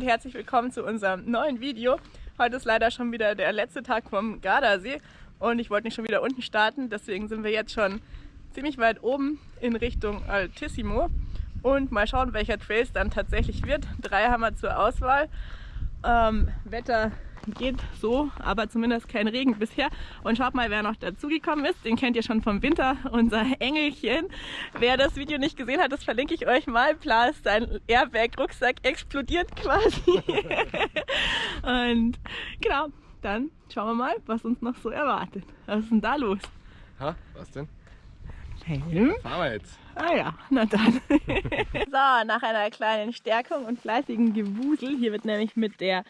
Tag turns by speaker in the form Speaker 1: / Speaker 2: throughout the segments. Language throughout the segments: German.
Speaker 1: Und herzlich willkommen zu unserem neuen Video. Heute ist leider schon wieder der letzte Tag vom Gardasee und ich wollte nicht schon wieder unten starten, deswegen sind wir jetzt schon ziemlich weit oben in Richtung Altissimo und mal schauen, welcher Trail es dann tatsächlich wird. Drei haben wir zur Auswahl. Ähm, Wetter geht so, aber zumindest kein Regen bisher. Und schaut mal, wer noch dazugekommen ist. Den kennt ihr schon vom Winter, unser Engelchen. Wer das Video nicht gesehen hat, das verlinke ich euch mal. Plas, sein Airbag-Rucksack explodiert quasi. Und genau, dann schauen wir mal, was uns noch so erwartet. Was ist denn da los?
Speaker 2: Ha, was denn?
Speaker 1: Helm?
Speaker 2: Fahren wir jetzt.
Speaker 1: Ah ja, na dann. so, nach einer kleinen Stärkung und fleißigen Gewusel, hier wird nämlich mit der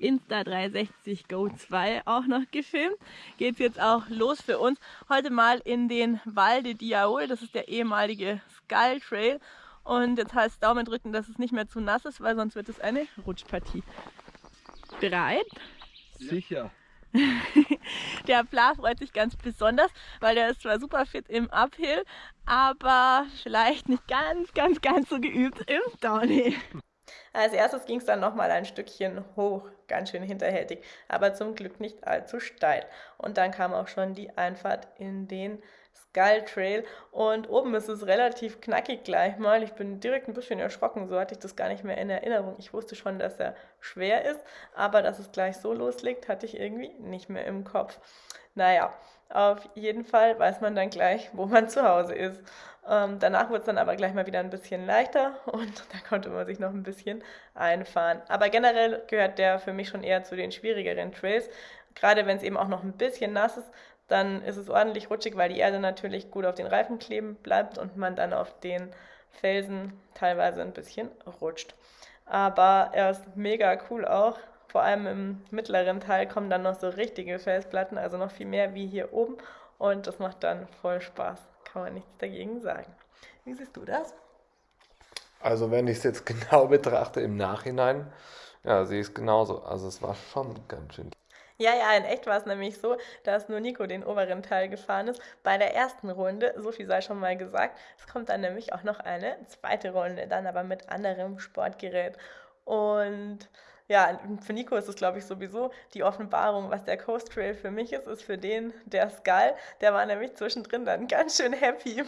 Speaker 1: Insta360 Go 2 auch noch gefilmt. Geht es jetzt auch los für uns. Heute mal in den Val de Diaol, das ist der ehemalige Skull Trail. Und jetzt heißt Daumen drücken, dass es nicht mehr zu nass ist, weil sonst wird es eine Rutschpartie. Bereit?
Speaker 2: Sicher.
Speaker 1: der Bla freut sich ganz besonders, weil der ist zwar super fit im Uphill, aber vielleicht nicht ganz, ganz, ganz so geübt im Downhill. Als erstes ging es dann nochmal ein Stückchen hoch, ganz schön hinterhältig, aber zum Glück nicht allzu steil. Und dann kam auch schon die Einfahrt in den Skull Trail und oben ist es relativ knackig gleich mal. Ich bin direkt ein bisschen erschrocken, so hatte ich das gar nicht mehr in Erinnerung. Ich wusste schon, dass er schwer ist, aber dass es gleich so loslegt, hatte ich irgendwie nicht mehr im Kopf. Naja, auf jeden Fall weiß man dann gleich, wo man zu Hause ist. Ähm, danach wurde es dann aber gleich mal wieder ein bisschen leichter und da konnte man sich noch ein bisschen einfahren. Aber generell gehört der für mich schon eher zu den schwierigeren Trails. Gerade wenn es eben auch noch ein bisschen nass ist, dann ist es ordentlich rutschig, weil die Erde natürlich gut auf den Reifen kleben bleibt und man dann auf den Felsen teilweise ein bisschen rutscht. Aber er ist mega cool auch. Vor allem im mittleren Teil kommen dann noch so richtige Felsplatten, also noch viel mehr wie hier oben. Und das macht dann voll Spaß. Kann man nichts dagegen sagen. Wie siehst du das?
Speaker 2: Also wenn ich es jetzt genau betrachte im Nachhinein, ja, ich es genauso. Also es war schon ganz schön.
Speaker 1: Ja, ja, in echt war es nämlich so, dass nur Nico den oberen Teil gefahren ist. Bei der ersten Runde, so viel sei schon mal gesagt, es kommt dann nämlich auch noch eine zweite Runde, dann aber mit anderem Sportgerät. Und ja, für Nico ist es, glaube ich, sowieso die Offenbarung, was der Coast Trail für mich ist, ist für den der Skull. Der war nämlich zwischendrin dann ganz schön happy.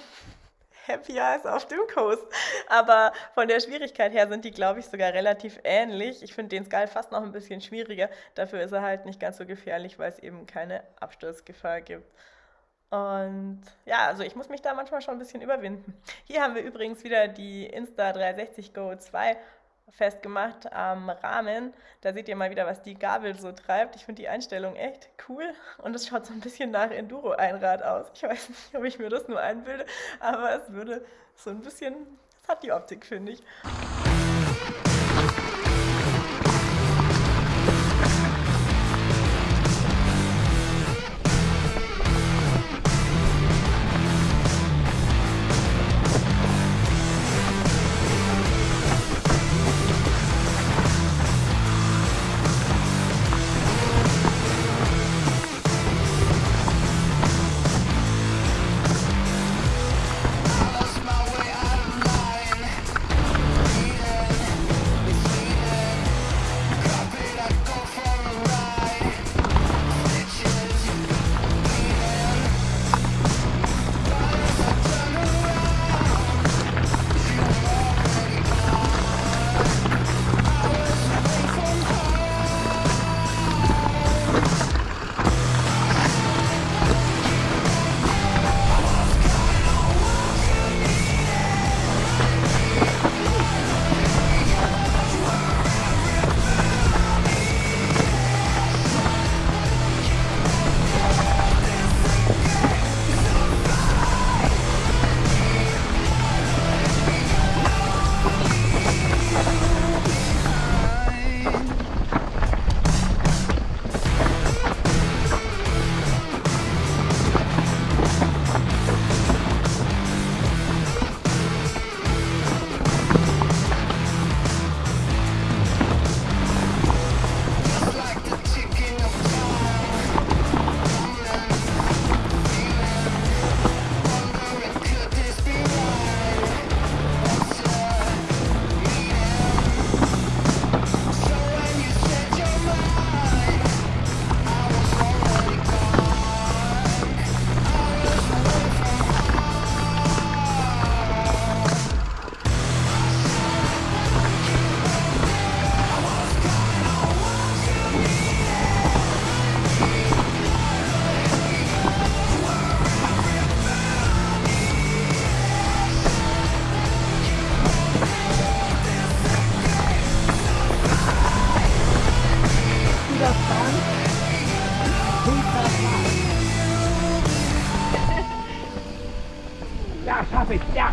Speaker 1: Happier als auf dem Coast. Aber von der Schwierigkeit her sind die, glaube ich, sogar relativ ähnlich. Ich finde den Skull fast noch ein bisschen schwieriger. Dafür ist er halt nicht ganz so gefährlich, weil es eben keine Absturzgefahr gibt. Und ja, also ich muss mich da manchmal schon ein bisschen überwinden. Hier haben wir übrigens wieder die Insta360 Go 2 festgemacht am Rahmen. Da seht ihr mal wieder, was die Gabel so treibt. Ich finde die Einstellung echt cool und es schaut so ein bisschen nach Enduro-Einrad aus. Ich weiß nicht, ob ich mir das nur einbilde, aber es würde so ein bisschen, es hat die Optik, finde ich.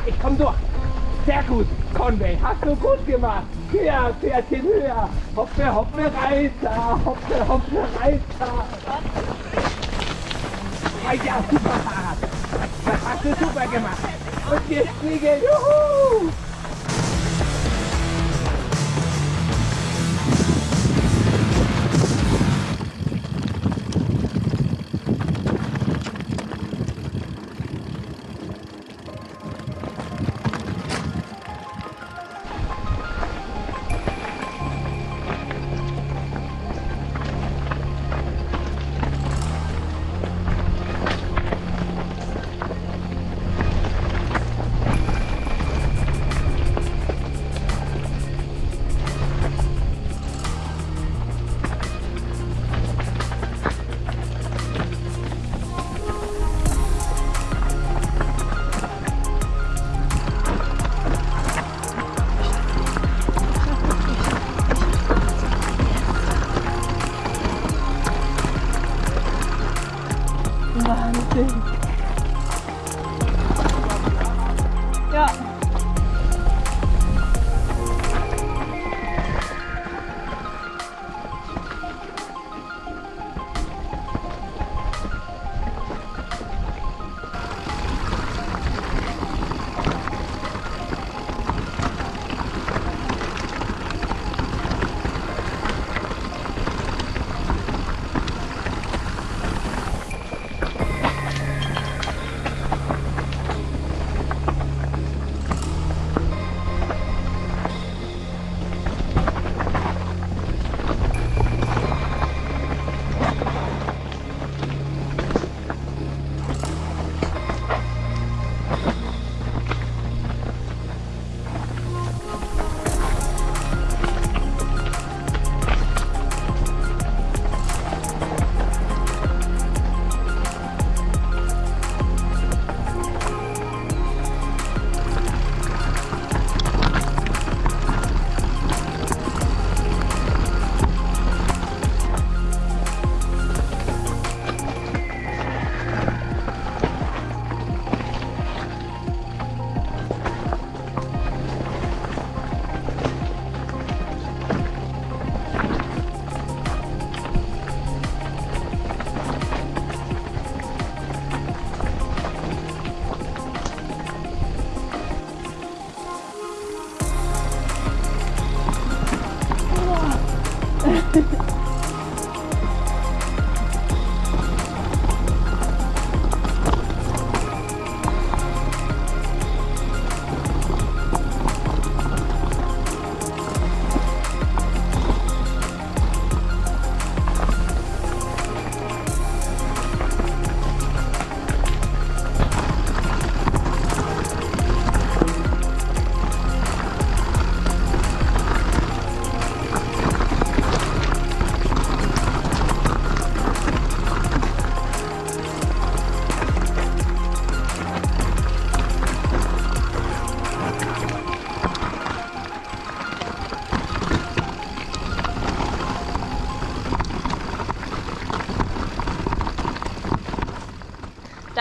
Speaker 3: Ich komm durch. Sehr gut, Conway, hast du gut gemacht. Höher, Pferdchen, höher. Hoppe, hoppe, Reiter, hoppe, hoppe, Reiter. Ah ja, super. Das hast du super gemacht. Und wir fliegen, juhu.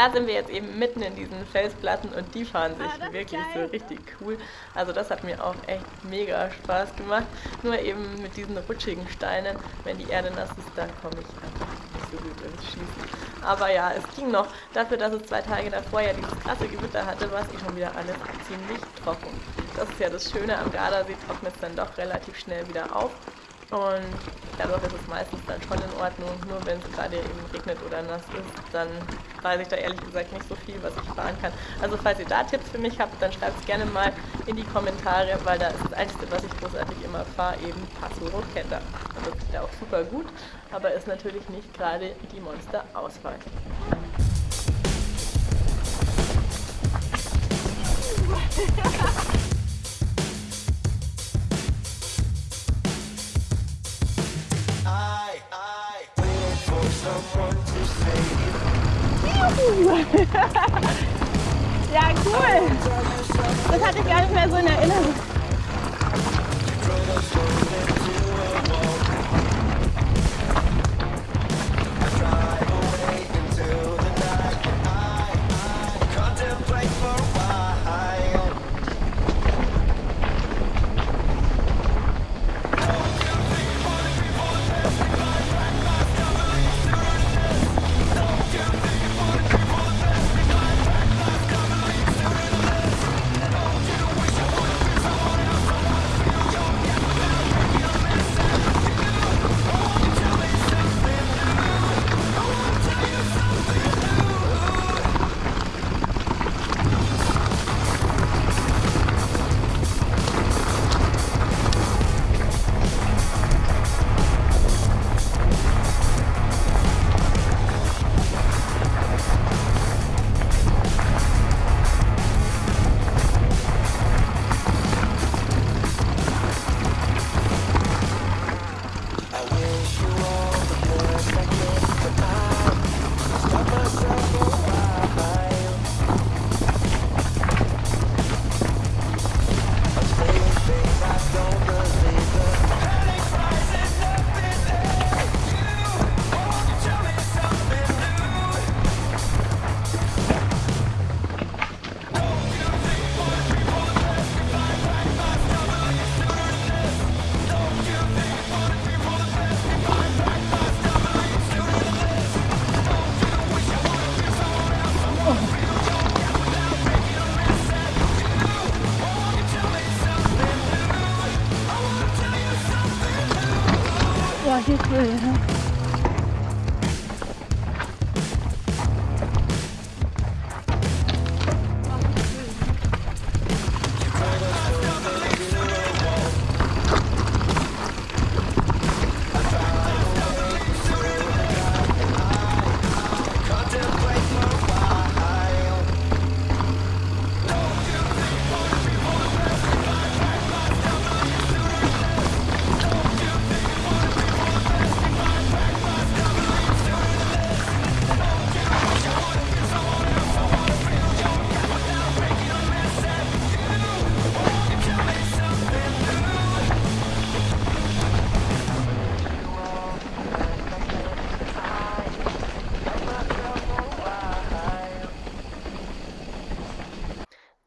Speaker 1: Da sind wir jetzt eben mitten in diesen Felsplatten und die fahren sich ah, wirklich so richtig cool. Also das hat mir auch echt mega Spaß gemacht. Nur eben mit diesen rutschigen Steinen, wenn die Erde nass ist, dann komme ich einfach nicht so gut ins Schießen. Aber ja, es ging noch. Dafür, dass es zwei Tage davor ja dieses krasse Gewitter hatte, war es eh schon wieder alles ziemlich trocken. Das ist ja das Schöne am Gardasee, trocknet es dann doch relativ schnell wieder auf. Und dadurch ist es meistens dann schon in Ordnung. Nur wenn es gerade eben regnet oder nass ist, dann weiß ich da ehrlich gesagt nicht so viel, was ich fahren kann. Also falls ihr da Tipps für mich habt, dann schreibt es gerne mal in die Kommentare, weil da ist das Einzige, was ich großartig immer fahre, eben Passo Rocchetta. Und das ist ja auch super gut, aber ist natürlich nicht gerade die Monster-Auswahl.
Speaker 4: ja, cool. Das hatte ich gar nicht mehr so in Erinnerung.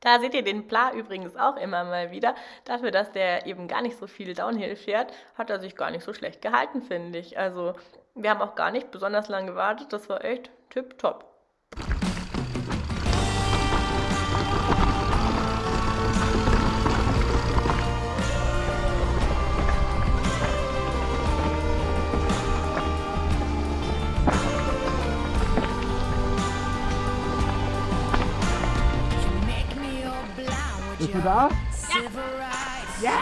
Speaker 5: Da seht ihr den Pla übrigens auch immer mal wieder. Dafür, dass der eben gar nicht so viel Downhill fährt, hat er sich gar nicht so schlecht gehalten, finde ich. Also wir haben auch gar nicht besonders lange gewartet. Das war echt tipptopp.
Speaker 1: Bist du da? Ja. Ja.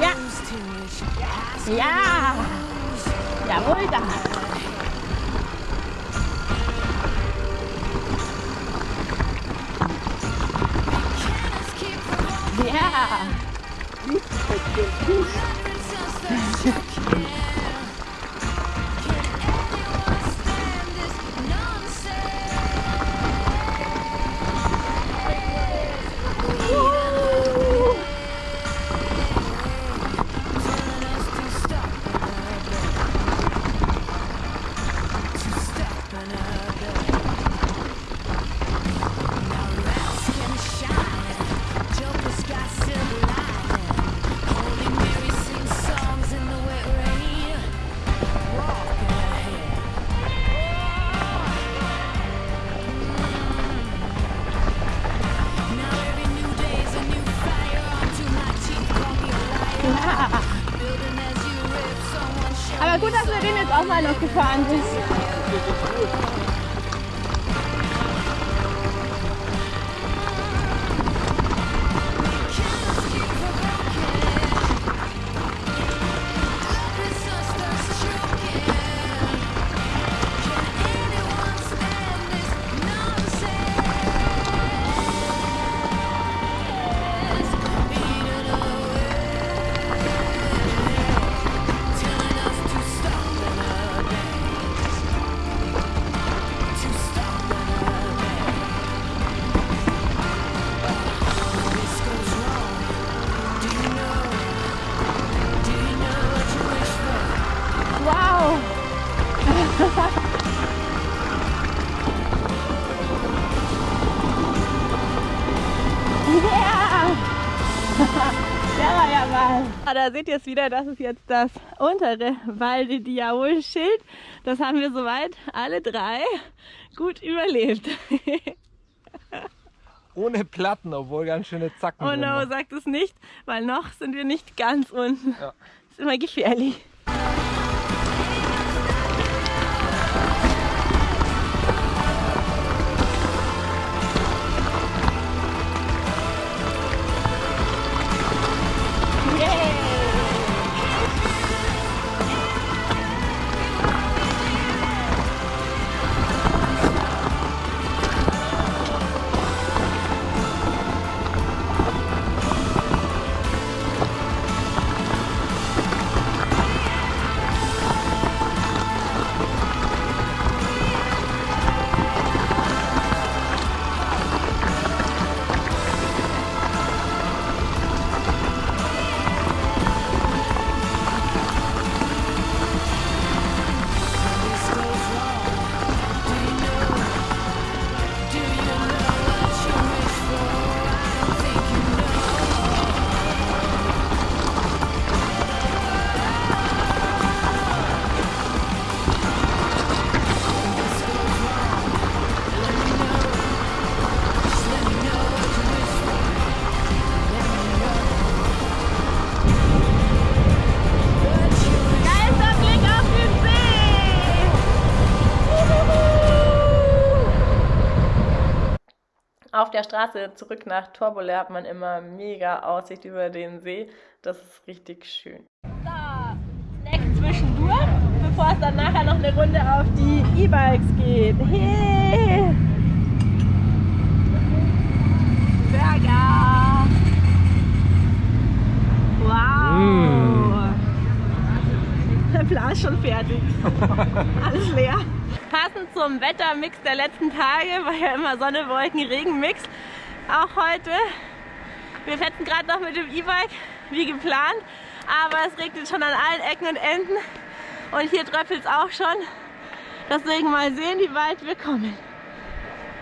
Speaker 5: Ja. Ja. Jawohl, da. Noch gefahren sind. Da seht ihr es wieder, das ist jetzt das untere Val de Diaol Schild. Das haben wir soweit alle drei gut überlebt.
Speaker 3: Ohne Platten, obwohl ganz schöne Zacken
Speaker 5: Oh no, sagt es nicht, weil noch sind wir nicht ganz unten.
Speaker 3: Ja.
Speaker 5: Ist immer gefährlich.
Speaker 1: Der Straße zurück nach Torbole hat man immer mega Aussicht über den See. Das ist richtig schön. So, Snack zwischendurch, bevor es dann nachher noch eine Runde auf die E-Bikes geht. Hey! Burger! Wow! Mm. Der Plan ist schon fertig. Alles leer. Passend zum Wettermix der letzten Tage, war ja immer Sonne, Wolken, Regen Mix. Auch heute. Wir fetzen gerade noch mit dem E-Bike, wie geplant. Aber es regnet schon an allen Ecken und Enden. Und hier tröpfelt es auch schon. Deswegen mal sehen, wie weit wir kommen.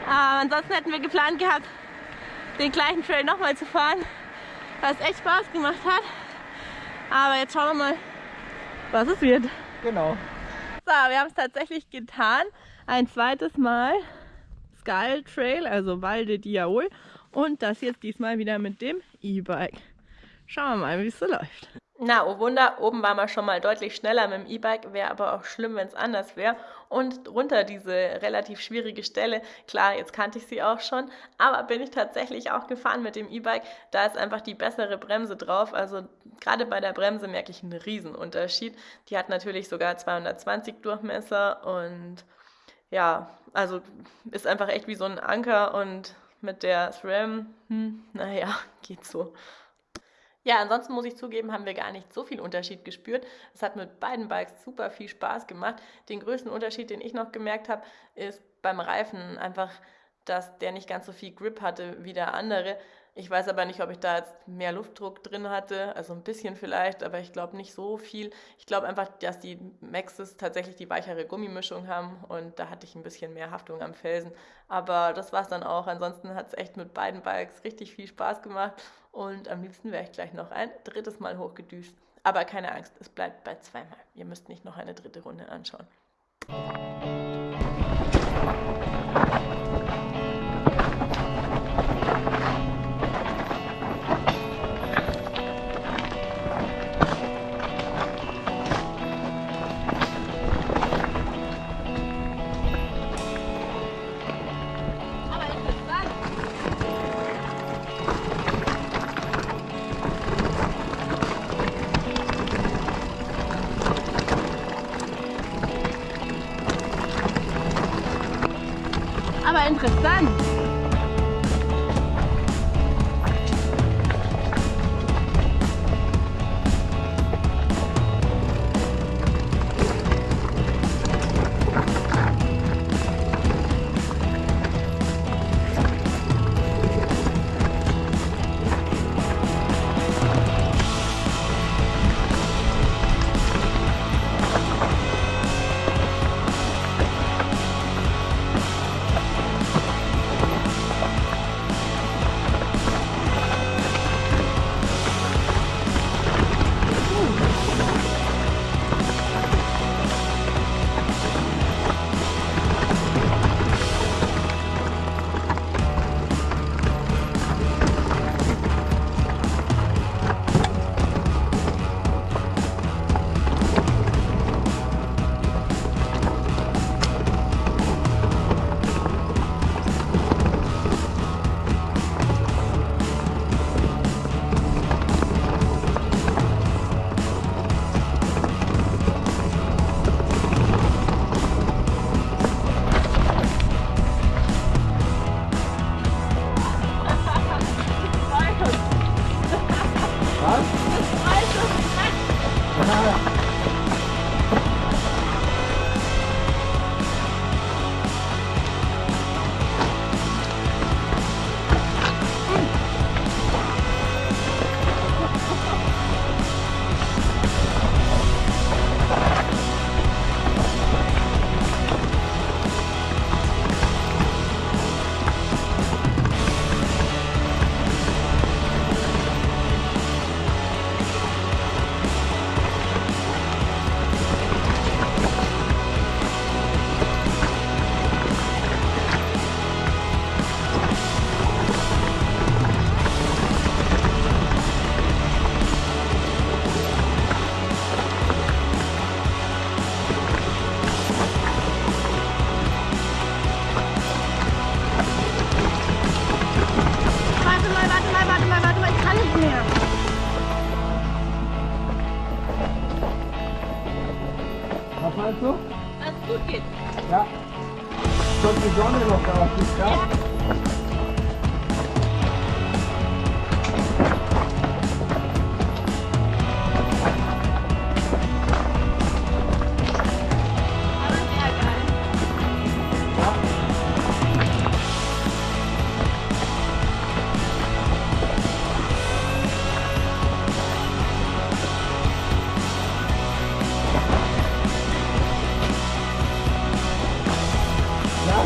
Speaker 1: Aber ansonsten hätten wir geplant gehabt, den gleichen Trail nochmal zu fahren, was echt Spaß gemacht hat. Aber jetzt schauen wir mal, was es wird.
Speaker 3: Genau.
Speaker 1: So, wir haben es tatsächlich getan. Ein zweites Mal Skull Trail, also Valde Diaol. Und das jetzt diesmal wieder mit dem E-Bike. Schauen wir mal, wie es so läuft. Na, oh Wunder, oben waren wir schon mal deutlich schneller mit dem E-Bike, wäre aber auch schlimm, wenn es anders wäre. Und runter diese relativ schwierige Stelle, klar, jetzt kannte ich sie auch schon, aber bin ich tatsächlich auch gefahren mit dem E-Bike. Da ist einfach die bessere Bremse drauf. Also gerade bei der Bremse merke ich einen Riesenunterschied. Die hat natürlich sogar 220 Durchmesser und ja, also ist einfach echt wie so ein Anker und mit der SRAM, hm, naja, geht so. Ja, ansonsten muss ich zugeben, haben wir gar nicht so viel Unterschied gespürt. Es hat mit beiden Bikes super viel Spaß gemacht. Den größten Unterschied, den ich noch gemerkt habe, ist beim Reifen einfach, dass der nicht ganz so viel Grip hatte wie der andere. Ich weiß aber nicht, ob ich da jetzt mehr Luftdruck drin hatte, also ein bisschen vielleicht, aber ich glaube nicht so viel. Ich glaube einfach, dass die Maxis tatsächlich die weichere Gummimischung haben und da hatte ich ein bisschen mehr Haftung am Felsen. Aber das war es dann auch. Ansonsten hat es echt mit beiden Bikes richtig viel Spaß gemacht und am liebsten wäre ich gleich noch ein drittes Mal hochgedüst. Aber keine Angst, es bleibt bei zweimal. Ihr müsst nicht noch eine dritte Runde anschauen.
Speaker 3: 三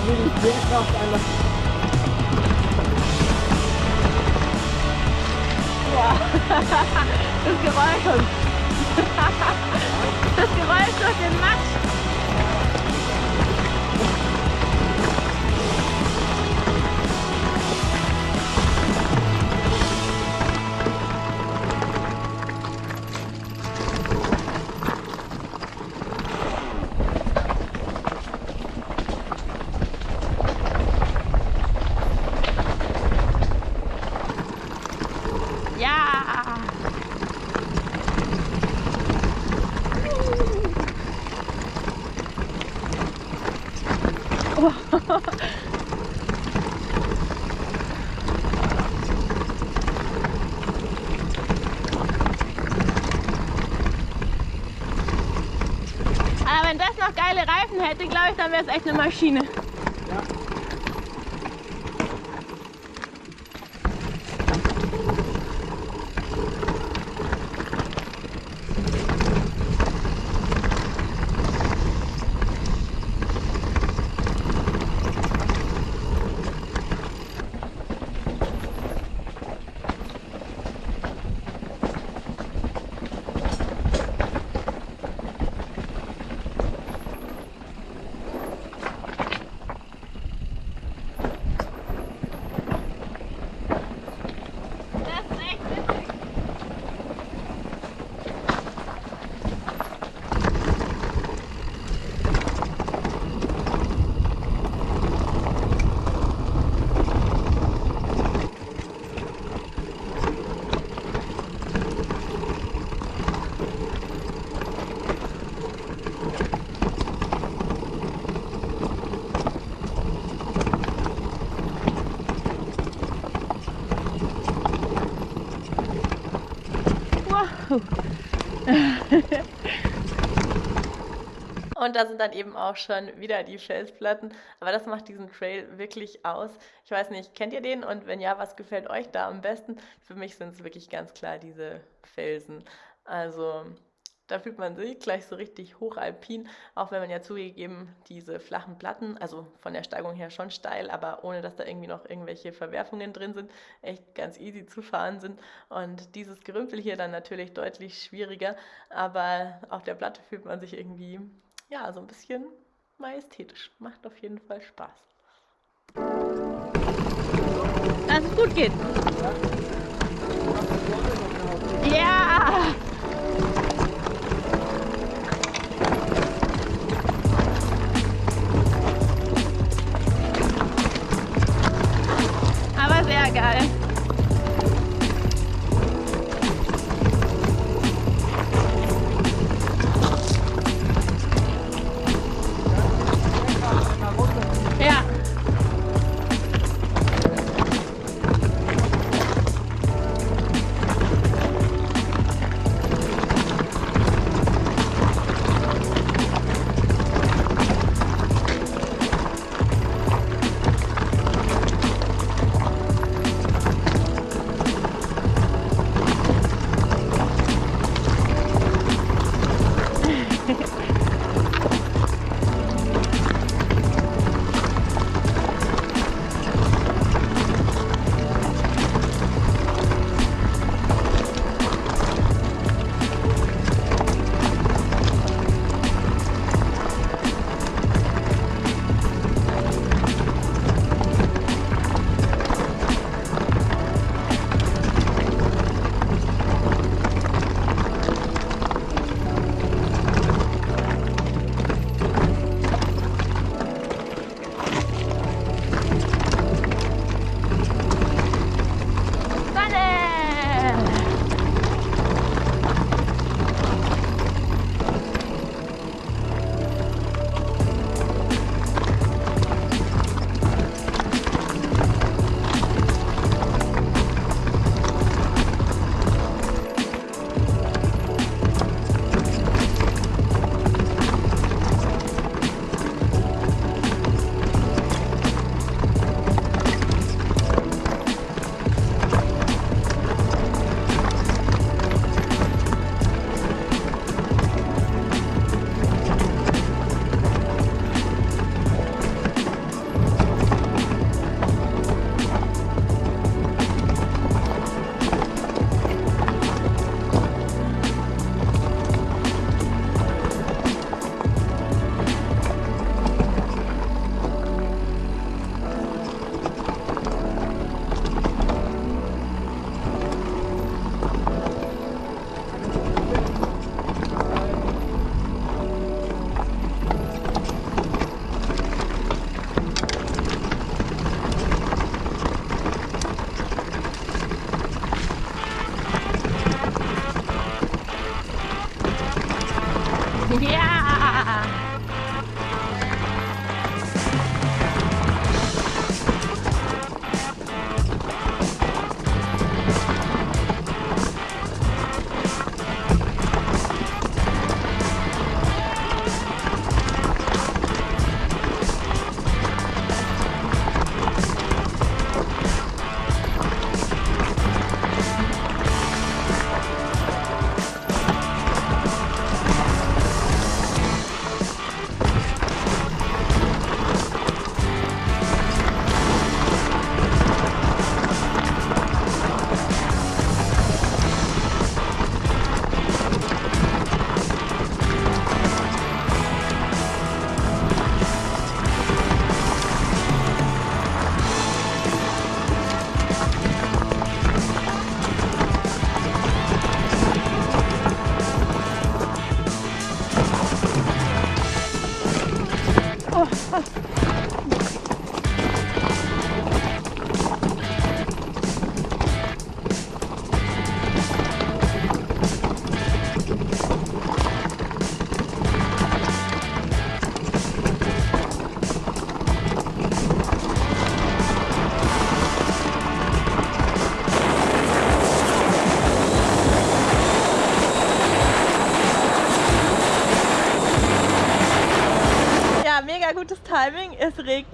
Speaker 3: Wie die Schwerkraft einer
Speaker 1: Das Geräusch. Das Geräusch durch den Matsch. Geile Reifen hätte, glaube ich, dann wäre es echt eine Maschine. Und da sind dann eben auch schon wieder die Felsplatten. Aber das macht diesen Trail wirklich aus. Ich weiß nicht, kennt ihr den? Und wenn ja, was gefällt euch da am besten? Für mich sind es wirklich ganz klar diese Felsen. Also da fühlt man sich gleich so richtig hochalpin, auch wenn man ja zugegeben diese flachen Platten, also von der Steigung her schon steil, aber ohne dass da irgendwie noch irgendwelche Verwerfungen drin sind, echt ganz easy zu fahren sind. Und dieses Gerümpel hier dann natürlich deutlich schwieriger, aber auf der Platte fühlt man sich irgendwie, ja, so ein bisschen majestätisch. Macht auf jeden Fall Spaß. Dass es gut geht. Ja!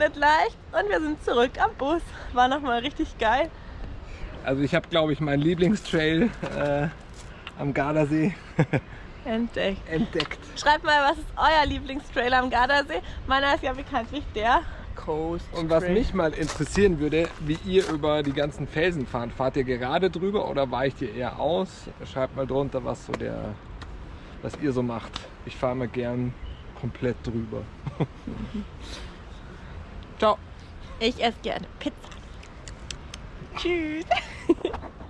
Speaker 1: Regnet leicht und wir sind zurück am Bus. War nochmal richtig geil.
Speaker 3: Also ich habe, glaube ich, meinen Lieblingstrail äh, am Gardasee
Speaker 1: entdeckt.
Speaker 3: entdeckt.
Speaker 1: Schreibt mal, was ist euer Lieblingstrail am Gardasee? Meiner ist ja bekanntlich der Coast
Speaker 3: Und was mich mal interessieren würde, wie ihr über die ganzen Felsen fahrt. Fahrt ihr gerade drüber oder weicht ihr eher aus? Schreibt mal drunter, was so der, was ihr so macht. Ich fahre mal gern komplett drüber. Ciao.
Speaker 1: Ich esse gerne Pizza. Tschüss.